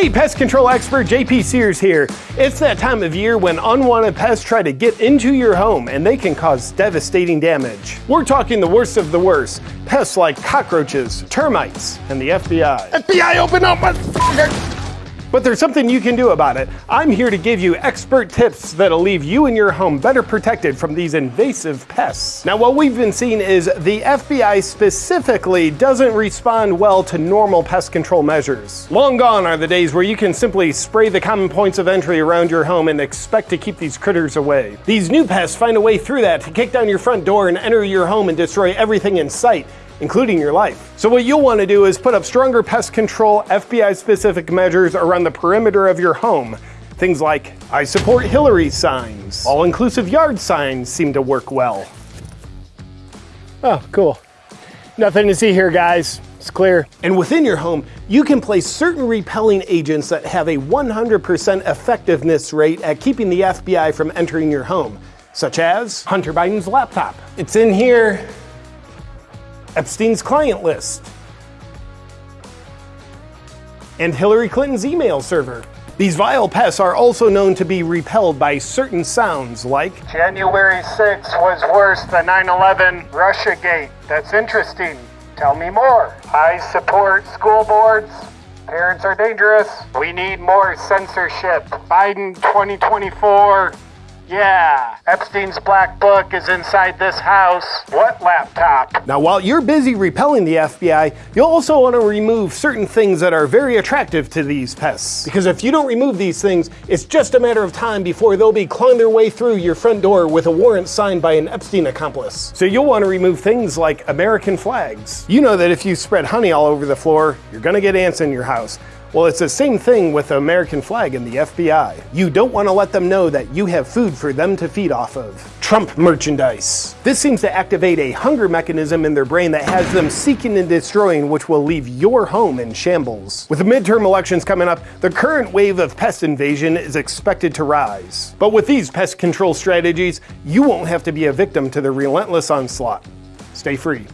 Hey, pest control expert JP Sears here. It's that time of year when unwanted pests try to get into your home and they can cause devastating damage. We're talking the worst of the worst. Pests like cockroaches, termites, and the FBI. FBI, open up, motherfucker! But there's something you can do about it. I'm here to give you expert tips that'll leave you and your home better protected from these invasive pests. Now, what we've been seeing is the FBI specifically doesn't respond well to normal pest control measures. Long gone are the days where you can simply spray the common points of entry around your home and expect to keep these critters away. These new pests find a way through that to kick down your front door and enter your home and destroy everything in sight including your life. So what you'll want to do is put up stronger pest control FBI specific measures around the perimeter of your home. Things like, I support Hillary signs. All-inclusive yard signs seem to work well. Oh, cool. Nothing to see here, guys. It's clear. And within your home, you can place certain repelling agents that have a 100% effectiveness rate at keeping the FBI from entering your home, such as Hunter Biden's laptop. It's in here. Epstein's client list, and Hillary Clinton's email server. These vile pests are also known to be repelled by certain sounds like January 6th was worse than 9-11 Russiagate. That's interesting. Tell me more. I support school boards. Parents are dangerous. We need more censorship. Biden 2024 yeah, Epstein's black book is inside this house. What laptop? Now, while you're busy repelling the FBI, you'll also want to remove certain things that are very attractive to these pests. Because if you don't remove these things, it's just a matter of time before they'll be clawing their way through your front door with a warrant signed by an Epstein accomplice. So you'll want to remove things like American flags. You know that if you spread honey all over the floor, you're going to get ants in your house. Well, it's the same thing with the American flag and the FBI. You don't want to let them know that you have food for them to feed off of. Trump merchandise. This seems to activate a hunger mechanism in their brain that has them seeking and destroying, which will leave your home in shambles. With the midterm elections coming up, the current wave of pest invasion is expected to rise. But with these pest control strategies, you won't have to be a victim to the relentless onslaught. Stay free.